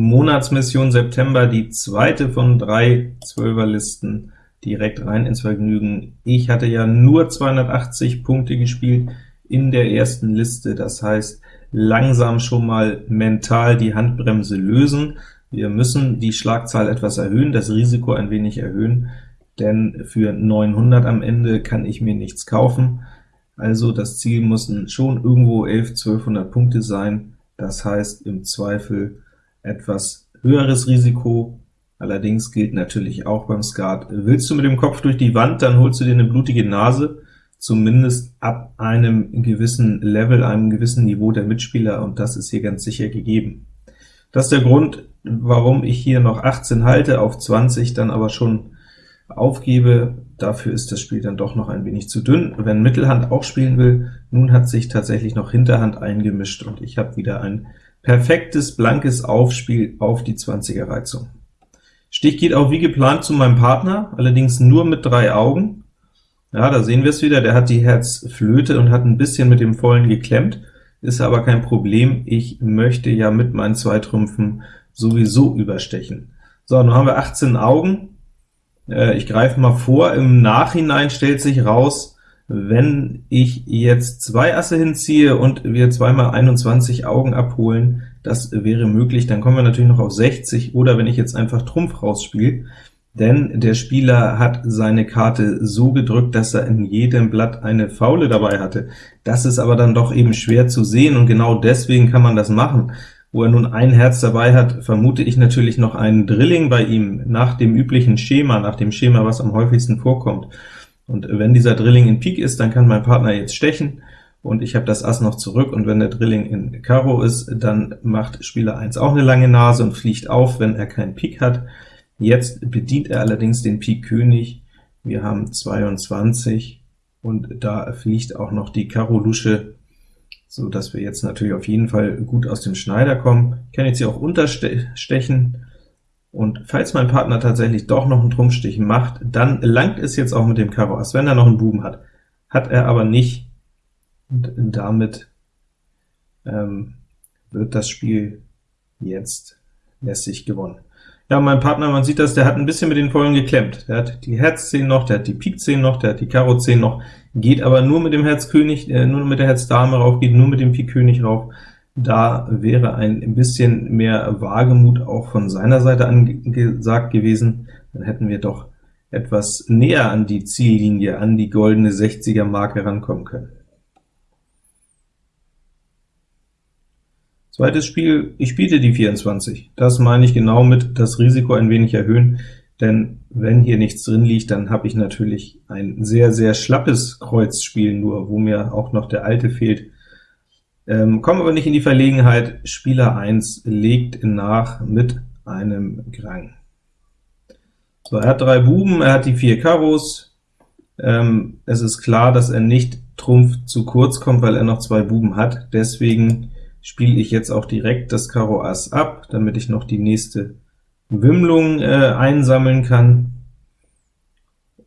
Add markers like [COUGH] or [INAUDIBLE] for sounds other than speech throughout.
Monatsmission September, die zweite von drei Zwölferlisten, direkt rein ins Vergnügen. Ich hatte ja nur 280 Punkte gespielt in der ersten Liste, das heißt, langsam schon mal mental die Handbremse lösen. Wir müssen die Schlagzahl etwas erhöhen, das Risiko ein wenig erhöhen, denn für 900 am Ende kann ich mir nichts kaufen. Also das Ziel müssen schon irgendwo 11, 1200 Punkte sein, das heißt im Zweifel etwas höheres Risiko. Allerdings gilt natürlich auch beim Skat, willst du mit dem Kopf durch die Wand, dann holst du dir eine blutige Nase, zumindest ab einem gewissen Level, einem gewissen Niveau der Mitspieler, und das ist hier ganz sicher gegeben. Das ist der Grund, warum ich hier noch 18 halte, auf 20 dann aber schon aufgebe. Dafür ist das Spiel dann doch noch ein wenig zu dünn. Wenn Mittelhand auch spielen will, nun hat sich tatsächlich noch Hinterhand eingemischt, und ich habe wieder ein perfektes blankes Aufspiel auf die 20er Reizung. Stich geht auch wie geplant zu meinem Partner, allerdings nur mit drei Augen. Ja, da sehen wir es wieder, der hat die Herz-Flöte und hat ein bisschen mit dem Vollen geklemmt, ist aber kein Problem, ich möchte ja mit meinen zwei Trümpfen sowieso überstechen. So, nun haben wir 18 Augen, äh, ich greife mal vor, im Nachhinein stellt sich raus, wenn ich jetzt zwei Asse hinziehe und wir zweimal 21 Augen abholen, das wäre möglich, dann kommen wir natürlich noch auf 60, oder wenn ich jetzt einfach Trumpf rausspiele, denn der Spieler hat seine Karte so gedrückt, dass er in jedem Blatt eine Faule dabei hatte. Das ist aber dann doch eben schwer zu sehen, und genau deswegen kann man das machen. Wo er nun ein Herz dabei hat, vermute ich natürlich noch einen Drilling bei ihm, nach dem üblichen Schema, nach dem Schema, was am häufigsten vorkommt. Und wenn dieser Drilling in Pik ist, dann kann mein Partner jetzt stechen, und ich habe das Ass noch zurück, und wenn der Drilling in Karo ist, dann macht Spieler 1 auch eine lange Nase und fliegt auf, wenn er keinen Pik hat. Jetzt bedient er allerdings den Pik König, wir haben 22, und da fliegt auch noch die Karo Lusche, so dass wir jetzt natürlich auf jeden Fall gut aus dem Schneider kommen. Ich kann jetzt hier auch unterstechen, und falls mein Partner tatsächlich doch noch einen Trumpfstich macht, dann langt es jetzt auch mit dem Karo Ass, wenn er noch einen Buben hat. Hat er aber nicht, und damit ähm, wird das Spiel jetzt lässig gewonnen. Ja, mein Partner, man sieht das, der hat ein bisschen mit den Vollen geklemmt. Der hat die Herz 10 noch, der hat die Pik 10 noch, der hat die Karo 10 noch, geht aber nur mit dem Herz König, äh, nur mit der Herz Dame rauf, geht nur mit dem Pik König rauf. Da wäre ein bisschen mehr Wagemut auch von seiner Seite angesagt gewesen, dann hätten wir doch etwas näher an die Ziellinie, an die goldene 60er Marke rankommen können. Zweites Spiel, ich biete die 24. Das meine ich genau mit das Risiko ein wenig erhöhen, denn wenn hier nichts drin liegt, dann habe ich natürlich ein sehr, sehr schlappes Kreuzspiel nur, wo mir auch noch der alte fehlt, ähm, kommen aber nicht in die Verlegenheit, Spieler 1 legt nach mit einem Grang. So, er hat drei Buben, er hat die vier Karos, ähm, es ist klar, dass er nicht Trumpf zu kurz kommt, weil er noch zwei Buben hat, deswegen spiele ich jetzt auch direkt das Karo Ass ab, damit ich noch die nächste Wimmlung äh, einsammeln kann,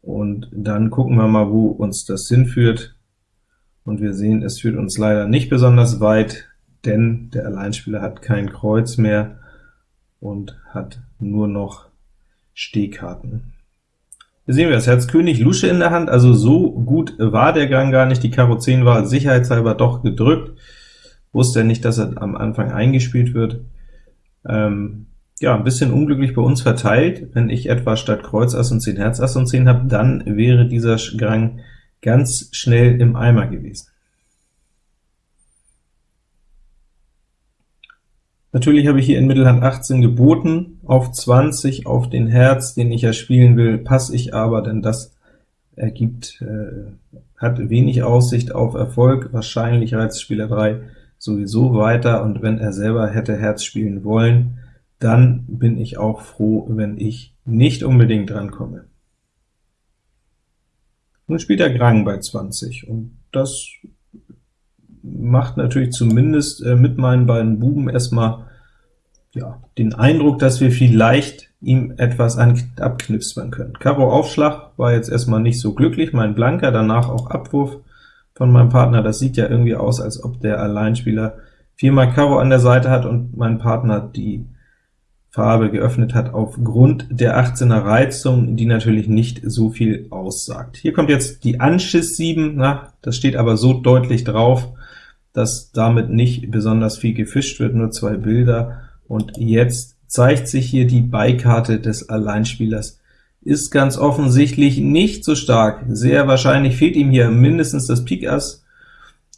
und dann gucken wir mal, wo uns das hinführt und wir sehen, es führt uns leider nicht besonders weit, denn der Alleinspieler hat kein Kreuz mehr und hat nur noch Stehkarten. Hier sehen wir das Herz König Lusche in der Hand, also so gut war der Gang gar nicht. Die Karo 10 war sicherheitshalber doch gedrückt, wusste er nicht, dass er am Anfang eingespielt wird. Ähm, ja, ein bisschen unglücklich bei uns verteilt. Wenn ich etwa statt Kreuz Ass und 10 Herz Ass und 10 habe, dann wäre dieser Gang ganz schnell im Eimer gewesen. Natürlich habe ich hier in Mittelhand 18 geboten, auf 20 auf den Herz, den ich ja spielen will, passe ich aber, denn das ergibt, äh, hat wenig Aussicht auf Erfolg, wahrscheinlich reizt Spieler 3 sowieso weiter, und wenn er selber hätte Herz spielen wollen, dann bin ich auch froh, wenn ich nicht unbedingt drankomme. Nun spielt er Grang bei 20, und das macht natürlich zumindest äh, mit meinen beiden Buben erstmal ja, den Eindruck, dass wir vielleicht ihm etwas abknipsen können. Karo Aufschlag war jetzt erstmal nicht so glücklich, mein Blanker, danach auch Abwurf von meinem Partner. Das sieht ja irgendwie aus, als ob der Alleinspieler viermal Karo an der Seite hat und mein Partner die Farbe geöffnet hat, aufgrund der 18er Reizung, die natürlich nicht so viel aussagt. Hier kommt jetzt die Anschiss 7, na, das steht aber so deutlich drauf, dass damit nicht besonders viel gefischt wird, nur zwei Bilder, und jetzt zeigt sich hier die Beikarte des Alleinspielers. Ist ganz offensichtlich nicht so stark, sehr wahrscheinlich fehlt ihm hier mindestens das Pik Ass,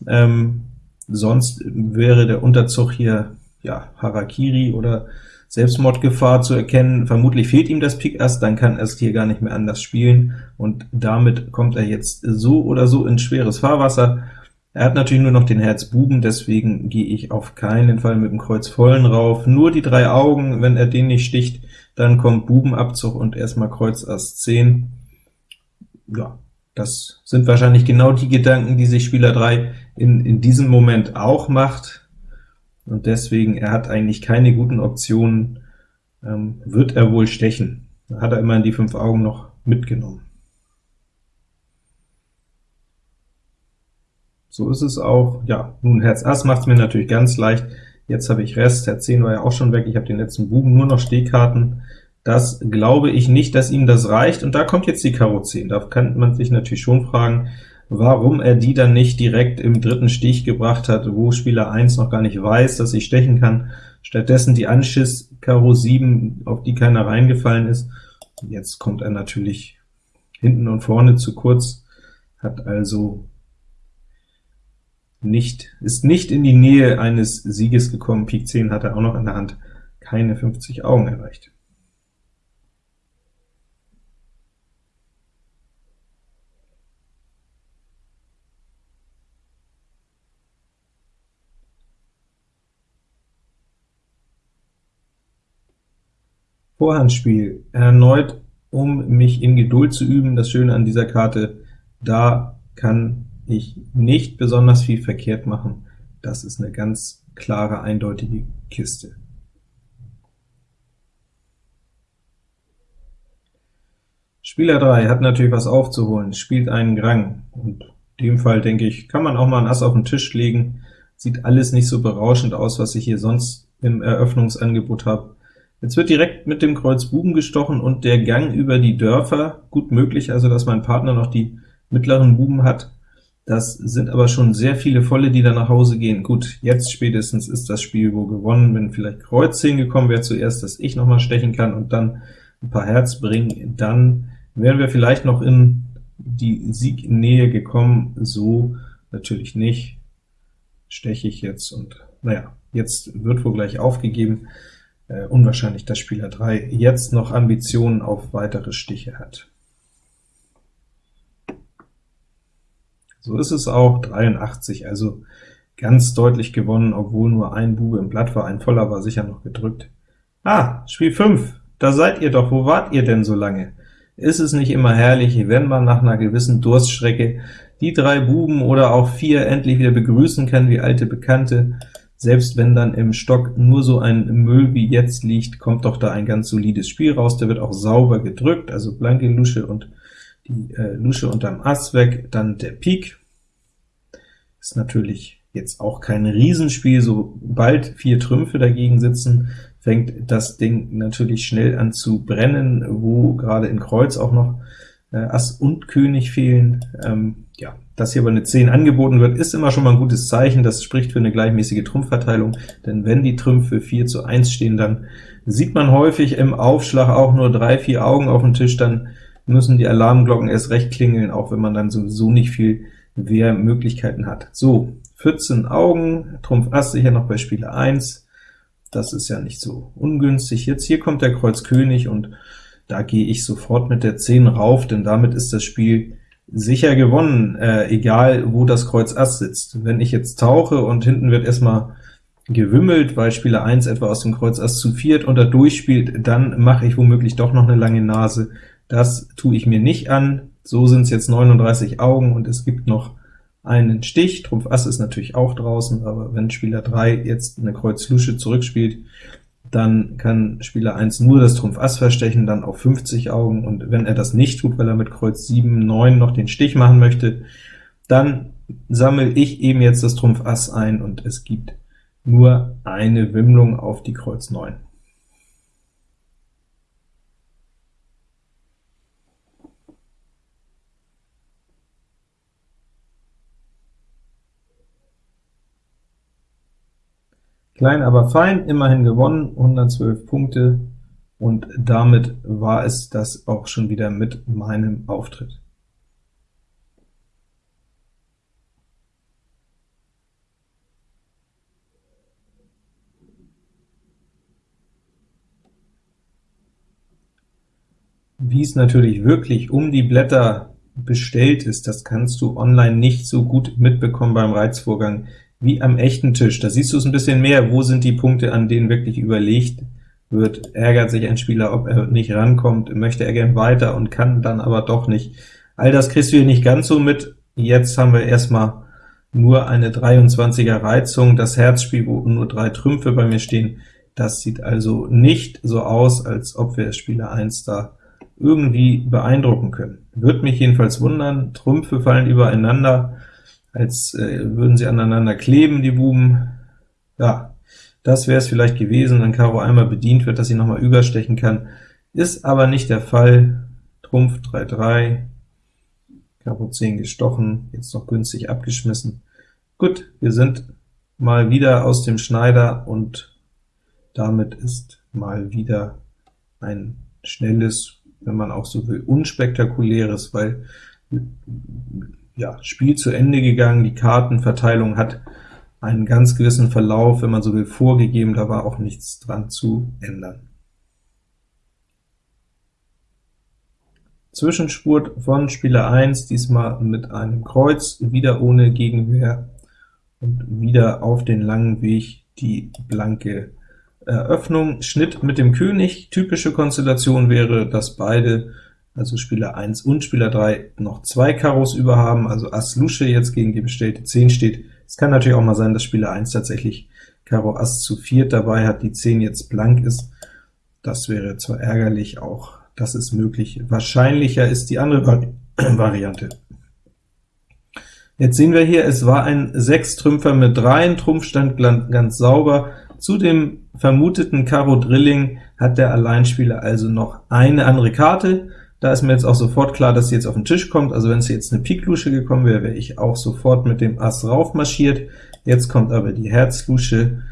ähm, sonst wäre der Unterzug hier ja Harakiri oder Selbstmordgefahr zu erkennen. Vermutlich fehlt ihm das Pik Ass, dann kann er es hier gar nicht mehr anders spielen, und damit kommt er jetzt so oder so in schweres Fahrwasser. Er hat natürlich nur noch den Herz Buben, deswegen gehe ich auf keinen Fall mit dem Kreuz vollen rauf. Nur die drei Augen, wenn er den nicht sticht, dann kommt Bubenabzug und erstmal Kreuz Ass 10. Ja, das sind wahrscheinlich genau die Gedanken, die sich Spieler 3 in, in diesem Moment auch macht und deswegen, er hat eigentlich keine guten Optionen, ähm, wird er wohl stechen. Da hat er immerhin die fünf Augen noch mitgenommen. So ist es auch. Ja, nun Herz Ass macht es mir natürlich ganz leicht. Jetzt habe ich Rest, Herz 10 war ja auch schon weg, ich habe den letzten Buben, nur noch Stehkarten. Das glaube ich nicht, dass ihm das reicht, und da kommt jetzt die Karo 10. Da kann man sich natürlich schon fragen, warum er die dann nicht direkt im dritten Stich gebracht hat, wo Spieler 1 noch gar nicht weiß, dass ich stechen kann. Stattdessen die Anschiss Karo 7, auf die keiner reingefallen ist. Jetzt kommt er natürlich hinten und vorne zu kurz, hat also nicht, ist nicht in die Nähe eines Sieges gekommen. Pik 10 hat er auch noch in der Hand, keine 50 Augen erreicht. Vorhandspiel, erneut um mich in Geduld zu üben. Das Schöne an dieser Karte, da kann ich nicht besonders viel verkehrt machen. Das ist eine ganz klare, eindeutige Kiste. Spieler 3 hat natürlich was aufzuholen, spielt einen Grang, und in dem Fall, denke ich, kann man auch mal ein Ass auf den Tisch legen. Sieht alles nicht so berauschend aus, was ich hier sonst im Eröffnungsangebot habe. Jetzt wird direkt mit dem Kreuz Buben gestochen und der Gang über die Dörfer, gut möglich also, dass mein Partner noch die mittleren Buben hat. Das sind aber schon sehr viele Volle, die da nach Hause gehen. Gut, jetzt spätestens ist das Spiel wohl gewonnen, wenn vielleicht Kreuz 10 gekommen wäre zuerst, dass ich noch mal stechen kann und dann ein paar Herz bringen, dann wären wir vielleicht noch in die Siegnähe gekommen, so natürlich nicht. Steche ich jetzt und naja, jetzt wird wohl gleich aufgegeben äh, unwahrscheinlich, dass Spieler 3 jetzt noch Ambitionen auf weitere Stiche hat. So ist es auch, 83, also ganz deutlich gewonnen, obwohl nur ein Bube im Blatt war, ein voller war sicher noch gedrückt. Ah, Spiel 5, da seid ihr doch, wo wart ihr denn so lange? Ist es nicht immer herrlich, wenn man nach einer gewissen Durststrecke die drei Buben oder auch vier endlich wieder begrüßen kann wie alte Bekannte? Selbst wenn dann im Stock nur so ein Müll wie jetzt liegt, kommt doch da ein ganz solides Spiel raus. Der wird auch sauber gedrückt, also blanke Lusche und die äh, Lusche unterm Ass weg, dann der Pik. Ist natürlich jetzt auch kein Riesenspiel, sobald vier Trümpfe dagegen sitzen, fängt das Ding natürlich schnell an zu brennen, wo gerade in Kreuz auch noch äh, Ass und König fehlen. Ähm, ja, dass hier aber eine 10 angeboten wird, ist immer schon mal ein gutes Zeichen, das spricht für eine gleichmäßige Trumpfverteilung, denn wenn die Trümpfe 4 zu 1 stehen, dann sieht man häufig im Aufschlag auch nur drei, vier Augen auf dem Tisch, dann müssen die Alarmglocken erst recht klingeln, auch wenn man dann sowieso nicht viel Wehrmöglichkeiten hat. So, 14 Augen, Trumpf Ass sicher noch bei Spieler 1, das ist ja nicht so ungünstig. Jetzt hier kommt der Kreuz König, und da gehe ich sofort mit der 10 rauf, denn damit ist das Spiel sicher gewonnen, äh, egal wo das Kreuz Ass sitzt. Wenn ich jetzt tauche und hinten wird erstmal gewimmelt, weil Spieler 1 etwa aus dem Kreuz Ass zu viert und da durchspielt, dann mache ich womöglich doch noch eine lange Nase. Das tue ich mir nicht an. So sind es jetzt 39 Augen, und es gibt noch einen Stich. Trumpf Ass ist natürlich auch draußen, aber wenn Spieler 3 jetzt eine Kreuz Lusche zurückspielt, dann kann Spieler 1 nur das Trumpf Ass verstechen, dann auf 50 Augen, und wenn er das nicht tut, weil er mit Kreuz 7, 9 noch den Stich machen möchte, dann sammle ich eben jetzt das Trumpf Ass ein, und es gibt nur eine Wimmlung auf die Kreuz 9. Klein, aber fein, immerhin gewonnen, 112 Punkte, und damit war es das auch schon wieder mit meinem Auftritt. Wie es natürlich wirklich um die Blätter bestellt ist, das kannst du online nicht so gut mitbekommen beim Reizvorgang wie am echten Tisch. Da siehst du es ein bisschen mehr, wo sind die Punkte, an denen wirklich überlegt wird. Ärgert sich ein Spieler, ob er nicht rankommt, möchte er gern weiter und kann dann aber doch nicht. All das kriegst du hier nicht ganz so mit. Jetzt haben wir erstmal nur eine 23er Reizung, das Herzspiel, wo nur drei Trümpfe bei mir stehen. Das sieht also nicht so aus, als ob wir Spieler 1 da irgendwie beeindrucken können. Wird mich jedenfalls wundern, Trümpfe fallen übereinander, als äh, würden sie aneinander kleben, die Buben. Ja, das wäre es vielleicht gewesen, wenn Karo einmal bedient wird, dass sie nochmal überstechen kann. Ist aber nicht der Fall. Trumpf 3-3, Karo 10 gestochen, jetzt noch günstig abgeschmissen. Gut, wir sind mal wieder aus dem Schneider, und damit ist mal wieder ein schnelles, wenn man auch so will, unspektakuläres, weil ja, Spiel zu Ende gegangen, die Kartenverteilung hat einen ganz gewissen Verlauf, wenn man so will, vorgegeben, da war auch nichts dran zu ändern. Zwischenspurt von Spieler 1, diesmal mit einem Kreuz, wieder ohne Gegenwehr, und wieder auf den langen Weg die blanke Eröffnung. Schnitt mit dem König, typische Konstellation wäre, dass beide also Spieler 1 und Spieler 3 noch zwei Karos über haben, also Ass Lusche jetzt gegen die bestellte 10 steht. Es kann natürlich auch mal sein, dass Spieler 1 tatsächlich Karo Ass zu viert dabei hat, die 10 jetzt blank ist. Das wäre zwar ärgerlich, auch das ist möglich. Wahrscheinlicher ist die andere Vari [CLEARS THROAT] Variante. Jetzt sehen wir hier, es war ein Sechstrümpfer mit dreien, Trumpf stand ganz sauber. Zu dem vermuteten Karo Drilling hat der Alleinspieler also noch eine andere Karte, da ist mir jetzt auch sofort klar, dass sie jetzt auf den Tisch kommt, also wenn es jetzt eine Pik-Lusche gekommen wäre, wäre ich auch sofort mit dem Ass raufmarschiert. Jetzt kommt aber die Herz-Lusche,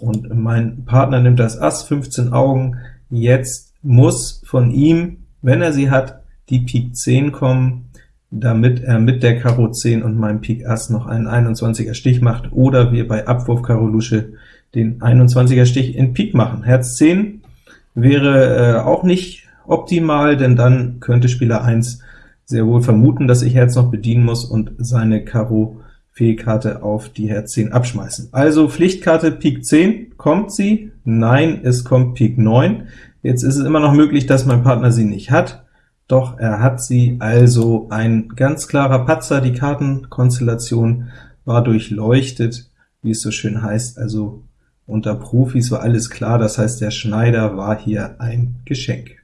und mein Partner nimmt das Ass, 15 Augen. Jetzt muss von ihm, wenn er sie hat, die Pik 10 kommen, damit er mit der Karo 10 und meinem Pik Ass noch einen 21er Stich macht, oder wir bei Abwurf Karo Lusche den 21er Stich in Pik machen. Herz 10 wäre äh, auch nicht optimal, denn dann könnte Spieler 1 sehr wohl vermuten, dass ich Herz noch bedienen muss und seine Karo Fehlkarte auf die Herz 10 abschmeißen. Also Pflichtkarte Pik 10, kommt sie? Nein, es kommt Pik 9. Jetzt ist es immer noch möglich, dass mein Partner sie nicht hat, doch er hat sie, also ein ganz klarer Patzer. Die Kartenkonstellation war durchleuchtet, wie es so schön heißt, also unter Profis war alles klar, das heißt, der Schneider war hier ein Geschenk.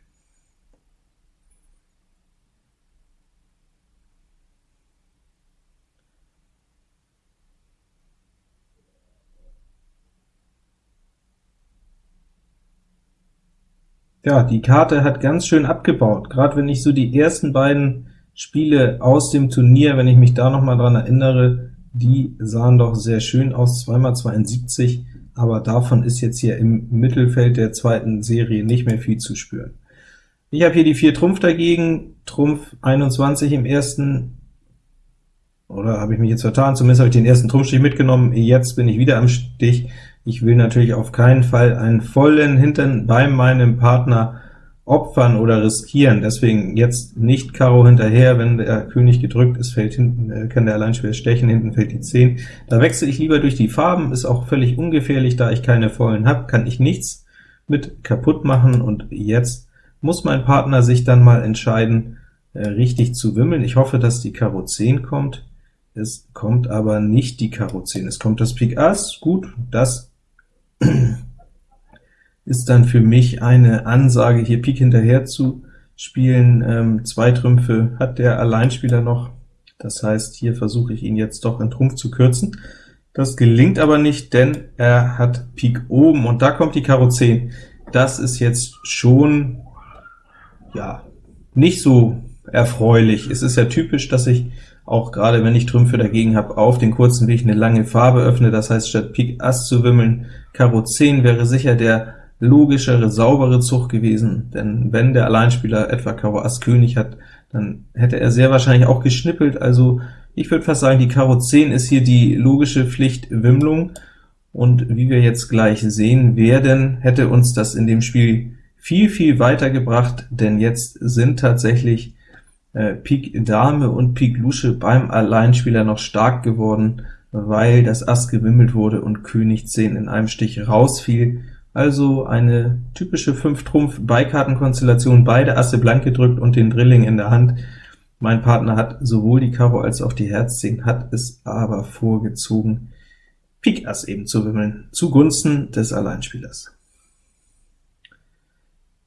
Ja, die Karte hat ganz schön abgebaut, gerade wenn ich so die ersten beiden Spiele aus dem Turnier, wenn ich mich da noch mal dran erinnere, die sahen doch sehr schön aus, 2 x 72, aber davon ist jetzt hier im Mittelfeld der zweiten Serie nicht mehr viel zu spüren. Ich habe hier die 4 Trumpf dagegen, Trumpf 21 im ersten, oder habe ich mich jetzt vertan, zumindest habe ich den ersten Trumpfstich mitgenommen, jetzt bin ich wieder am Stich, ich will natürlich auf keinen Fall einen vollen Hintern bei meinem Partner opfern oder riskieren, deswegen jetzt nicht Karo hinterher, wenn der König gedrückt ist, fällt hinten, äh, kann der Alleinspieler stechen, hinten fällt die 10. Da wechsle ich lieber durch die Farben, ist auch völlig ungefährlich, da ich keine vollen habe, kann ich nichts mit kaputt machen, und jetzt muss mein Partner sich dann mal entscheiden, äh, richtig zu wimmeln. Ich hoffe, dass die Karo 10 kommt, es kommt aber nicht die Karo 10, es kommt das Pik Ass, gut, das ist dann für mich eine Ansage, hier Pik hinterher zu spielen. Ähm, zwei Trümpfe hat der Alleinspieler noch, das heißt, hier versuche ich ihn jetzt doch in Trumpf zu kürzen. Das gelingt aber nicht, denn er hat Pik oben, und da kommt die Karo 10. Das ist jetzt schon ja nicht so erfreulich. Es ist ja typisch, dass ich auch gerade wenn ich Trümpfe dagegen habe, auf den kurzen Weg eine lange Farbe öffne, das heißt, statt Pik Ass zu wimmeln, Karo 10 wäre sicher der logischere, saubere Zug gewesen, denn wenn der Alleinspieler etwa Karo Ass König hat, dann hätte er sehr wahrscheinlich auch geschnippelt, also ich würde fast sagen, die Karo 10 ist hier die logische Pflichtwimmlung, und wie wir jetzt gleich sehen werden, hätte uns das in dem Spiel viel, viel weiter gebracht, denn jetzt sind tatsächlich Pik Dame und Pik Lusche beim Alleinspieler noch stark geworden, weil das Ass gewimmelt wurde und König 10 in einem Stich rausfiel. Also eine typische 5-Trumpf-Beikartenkonstellation, beide Asse blank gedrückt und den Drilling in der Hand. Mein Partner hat sowohl die Karo als auch die Herz 10, hat es aber vorgezogen, Pik Ass eben zu wimmeln, zugunsten des Alleinspielers.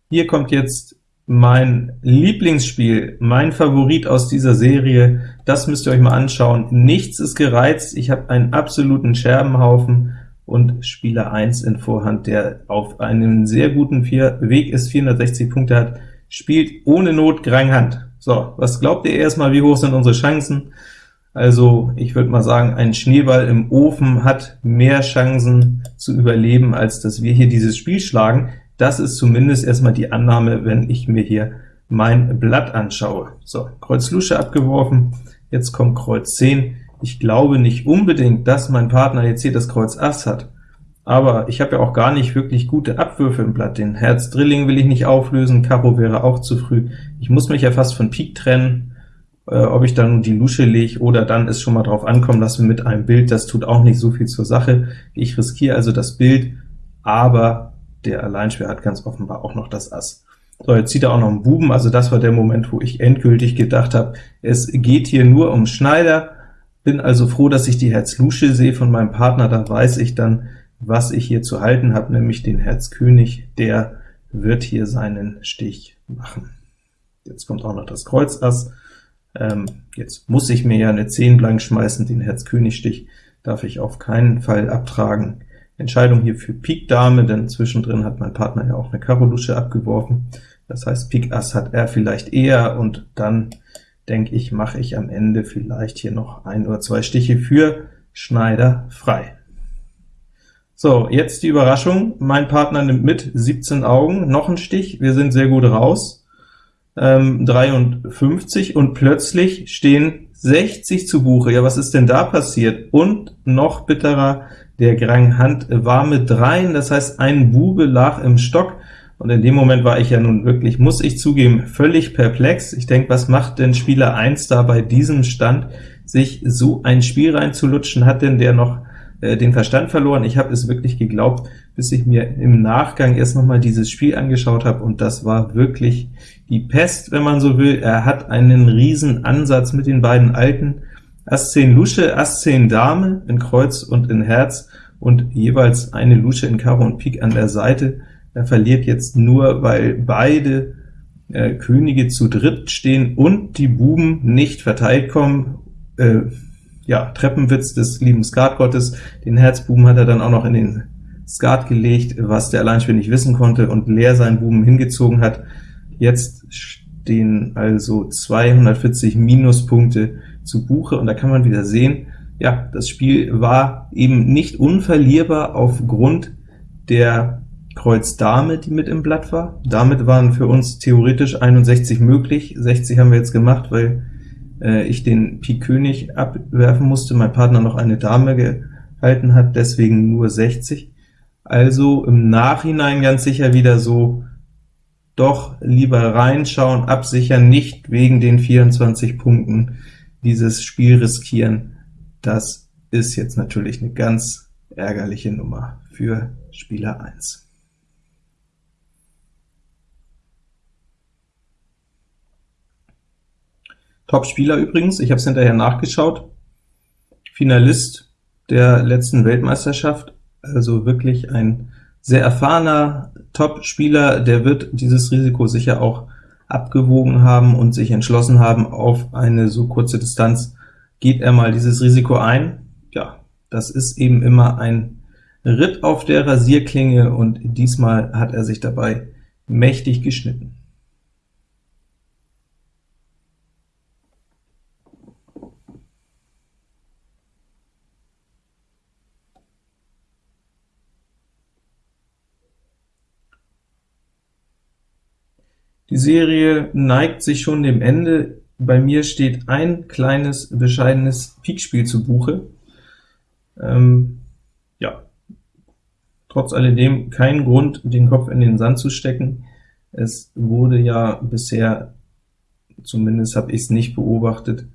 Hier kommt jetzt mein Lieblingsspiel, mein Favorit aus dieser Serie, das müsst ihr euch mal anschauen. Nichts ist gereizt, ich habe einen absoluten Scherbenhaufen und Spieler 1 in Vorhand, der auf einem sehr guten Vier Weg ist, 460 Punkte hat, spielt ohne Not Grang Hand. So, was glaubt ihr erstmal, wie hoch sind unsere Chancen? Also ich würde mal sagen, ein Schneeball im Ofen hat mehr Chancen zu überleben, als dass wir hier dieses Spiel schlagen. Das ist zumindest erstmal die Annahme, wenn ich mir hier mein Blatt anschaue. So, Kreuz Lusche abgeworfen, jetzt kommt Kreuz 10. Ich glaube nicht unbedingt, dass mein Partner jetzt hier das Kreuz Ass hat, aber ich habe ja auch gar nicht wirklich gute Abwürfe im Blatt. Den Herz Drilling will ich nicht auflösen, Karo wäre auch zu früh. Ich muss mich ja fast von Pik trennen, äh, ob ich dann die Lusche lege oder dann ist schon mal drauf ankommen lassen mit einem Bild, das tut auch nicht so viel zur Sache. Ich riskiere also das Bild, aber der Alleinspieler hat ganz offenbar auch noch das Ass. So, jetzt zieht er auch noch einen Buben, also das war der Moment, wo ich endgültig gedacht habe, es geht hier nur um Schneider, bin also froh, dass ich die Herz-Lusche sehe von meinem Partner, da weiß ich dann, was ich hier zu halten habe, nämlich den Herz König, der wird hier seinen Stich machen. Jetzt kommt auch noch das Kreuz Ass, ähm, jetzt muss ich mir ja eine 10 blank schmeißen, den Herz König Stich darf ich auf keinen Fall abtragen. Entscheidung hier für Pik Dame, denn zwischendrin hat mein Partner ja auch eine Karo Lusche abgeworfen. Das heißt, Pik Ass hat er vielleicht eher, und dann denke ich, mache ich am Ende vielleicht hier noch ein oder zwei Stiche für Schneider frei. So, jetzt die Überraschung. Mein Partner nimmt mit 17 Augen, noch ein Stich, wir sind sehr gut raus, ähm, 53, und plötzlich stehen 60 zu Buche. Ja, was ist denn da passiert? Und noch bitterer, der Grang Hand war mit dreien, das heißt, ein Bube lag im Stock, und in dem Moment war ich ja nun wirklich, muss ich zugeben, völlig perplex. Ich denke, was macht denn Spieler 1 da bei diesem Stand, sich so ein Spiel reinzulutschen? Hat denn der noch äh, den Verstand verloren? Ich habe es wirklich geglaubt, bis ich mir im Nachgang erst noch mal dieses Spiel angeschaut habe, und das war wirklich die Pest, wenn man so will. Er hat einen riesen Ansatz mit den beiden Alten, Ass 10 Lusche, Ass 10 Dame in Kreuz und in Herz und jeweils eine Lusche in Karo und Pik an der Seite. Er verliert jetzt nur, weil beide äh, Könige zu dritt stehen und die Buben nicht verteilt kommen. Äh, ja, Treppenwitz des lieben Skatgottes. Den Herzbuben hat er dann auch noch in den Skat gelegt, was der Alleinspieler nicht wissen konnte und leer seinen Buben hingezogen hat. Jetzt stehen also 240 Minuspunkte zu Buche, und da kann man wieder sehen, ja, das Spiel war eben nicht unverlierbar aufgrund der Kreuz Dame, die mit im Blatt war. Damit waren für uns theoretisch 61 möglich, 60 haben wir jetzt gemacht, weil äh, ich den Pik König abwerfen musste, mein Partner noch eine Dame gehalten hat, deswegen nur 60. Also im Nachhinein ganz sicher wieder so, doch lieber reinschauen, absichern, nicht wegen den 24 Punkten dieses Spiel riskieren, das ist jetzt natürlich eine ganz ärgerliche Nummer für Spieler 1. Top-Spieler übrigens, ich habe es hinterher nachgeschaut, Finalist der letzten Weltmeisterschaft, also wirklich ein sehr erfahrener Top-Spieler, der wird dieses Risiko sicher auch abgewogen haben und sich entschlossen haben, auf eine so kurze Distanz geht er mal dieses Risiko ein. Ja, das ist eben immer ein Ritt auf der Rasierklinge, und diesmal hat er sich dabei mächtig geschnitten. Die Serie neigt sich schon dem Ende. Bei mir steht ein kleines, bescheidenes Pikspiel zu Buche. Ähm, ja, trotz alledem kein Grund, den Kopf in den Sand zu stecken. Es wurde ja bisher, zumindest habe ich es nicht beobachtet,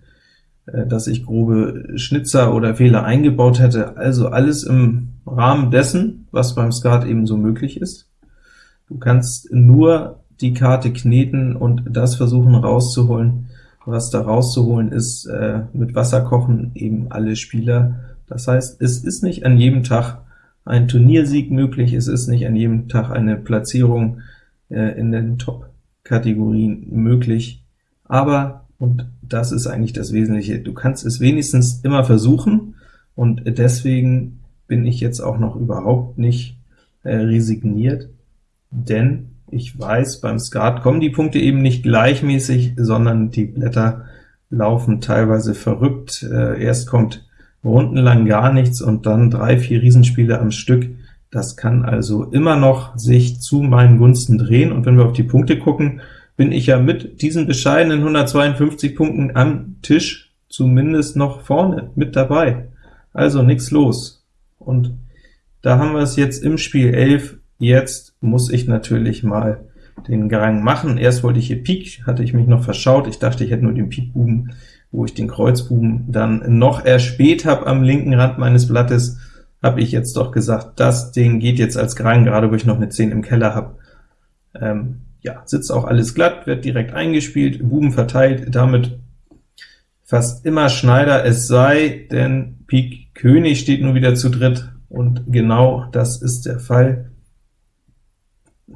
äh, dass ich grobe Schnitzer oder Fehler eingebaut hätte, also alles im Rahmen dessen, was beim Skat ebenso möglich ist. Du kannst nur die Karte kneten und das versuchen rauszuholen, was da rauszuholen ist, äh, mit Wasser kochen eben alle Spieler. Das heißt, es ist nicht an jedem Tag ein Turniersieg möglich, es ist nicht an jedem Tag eine Platzierung äh, in den Top-Kategorien möglich, aber, und das ist eigentlich das Wesentliche, du kannst es wenigstens immer versuchen, und deswegen bin ich jetzt auch noch überhaupt nicht äh, resigniert, denn ich weiß, beim Skat kommen die Punkte eben nicht gleichmäßig, sondern die Blätter laufen teilweise verrückt. Äh, erst kommt rundenlang gar nichts und dann drei, vier Riesenspiele am Stück. Das kann also immer noch sich zu meinen Gunsten drehen, und wenn wir auf die Punkte gucken, bin ich ja mit diesen bescheidenen 152 Punkten am Tisch zumindest noch vorne mit dabei. Also nichts los. Und da haben wir es jetzt im Spiel 11 Jetzt muss ich natürlich mal den Gang machen. Erst wollte ich hier Pik, hatte ich mich noch verschaut. Ich dachte, ich hätte nur den Pikbuben, wo ich den Kreuzbuben dann noch erspäht habe am linken Rand meines Blattes, habe ich jetzt doch gesagt, das Ding geht jetzt als Gang, gerade wo ich noch eine 10 im Keller habe. Ähm, ja, sitzt auch alles glatt, wird direkt eingespielt, Buben verteilt, damit fast immer Schneider, es sei denn Pik König steht nur wieder zu dritt, und genau das ist der Fall.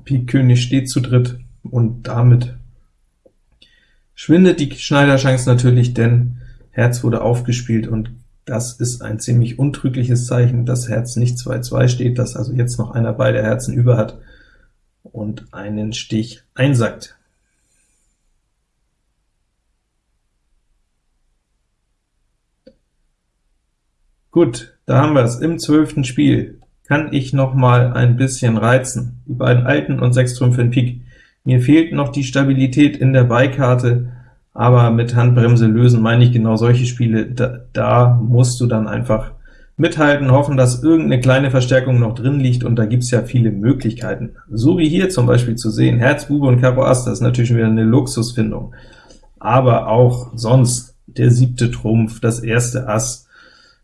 Pik König steht zu dritt, und damit schwindet die Schneiderchance natürlich, denn Herz wurde aufgespielt, und das ist ein ziemlich untrügliches Zeichen, dass Herz nicht 2-2 steht, dass also jetzt noch einer beide Herzen über hat und einen Stich einsackt. Gut, da haben wir es im zwölften Spiel kann ich noch mal ein bisschen reizen. Die beiden alten und sechs Trümpfe in Pik. Mir fehlt noch die Stabilität in der Beikarte, aber mit Handbremse lösen meine ich genau solche Spiele. Da, da musst du dann einfach mithalten, hoffen, dass irgendeine kleine Verstärkung noch drin liegt, und da gibt's ja viele Möglichkeiten. So wie hier zum Beispiel zu sehen, Herz, Bube und Karo Ass, das ist natürlich wieder eine Luxusfindung. Aber auch sonst der siebte Trumpf, das erste Ass,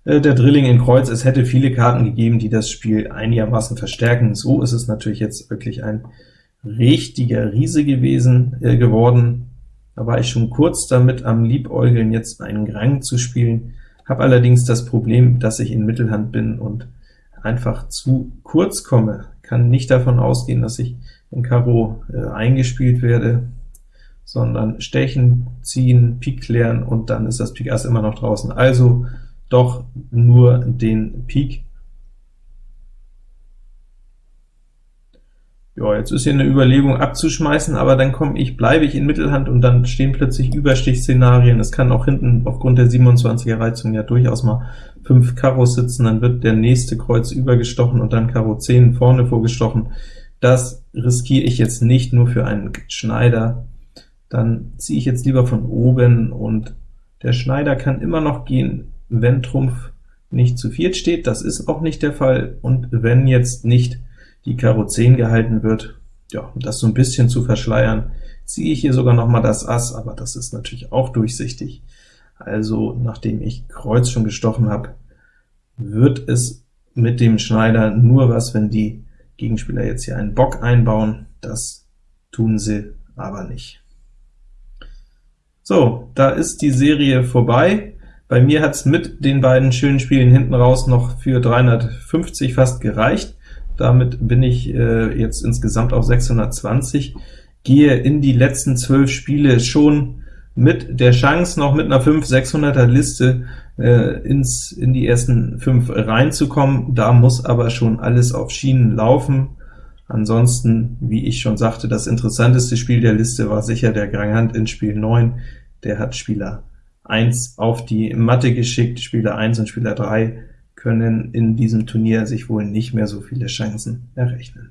der Drilling in Kreuz, es hätte viele Karten gegeben, die das Spiel einigermaßen verstärken. So ist es natürlich jetzt wirklich ein richtiger Riese gewesen äh, geworden. Da war ich schon kurz damit am Liebäugeln, jetzt einen Grang zu spielen, habe allerdings das Problem, dass ich in Mittelhand bin und einfach zu kurz komme, kann nicht davon ausgehen, dass ich in Karo äh, eingespielt werde, sondern stechen, ziehen, Pik klären, und dann ist das Pik Ass immer noch draußen. Also doch nur den Pik. Ja, jetzt ist hier eine Überlegung abzuschmeißen, aber dann komme ich, bleibe ich in Mittelhand, und dann stehen plötzlich Überstichszenarien. Es kann auch hinten aufgrund der 27er Reizung ja durchaus mal 5 Karos sitzen, dann wird der nächste Kreuz übergestochen und dann Karo 10 vorne vorgestochen. Das riskiere ich jetzt nicht nur für einen Schneider. Dann ziehe ich jetzt lieber von oben, und der Schneider kann immer noch gehen, wenn Trumpf nicht zu viert steht, das ist auch nicht der Fall, und wenn jetzt nicht die Karo 10 gehalten wird, ja, um das so ein bisschen zu verschleiern, ziehe ich hier sogar noch mal das Ass, aber das ist natürlich auch durchsichtig. Also, nachdem ich Kreuz schon gestochen habe, wird es mit dem Schneider nur was, wenn die Gegenspieler jetzt hier einen Bock einbauen. Das tun sie aber nicht. So, da ist die Serie vorbei. Bei mir hat es mit den beiden schönen Spielen hinten raus noch für 350 fast gereicht. Damit bin ich äh, jetzt insgesamt auf 620, gehe in die letzten zwölf Spiele schon mit der Chance, noch mit einer 5-600er Liste äh, ins, in die ersten fünf reinzukommen. Da muss aber schon alles auf Schienen laufen. Ansonsten, wie ich schon sagte, das interessanteste Spiel der Liste war sicher der Grand in Spiel 9. Der hat Spieler 1 auf die Matte geschickt. Spieler 1 und Spieler 3 können in diesem Turnier sich wohl nicht mehr so viele Chancen errechnen.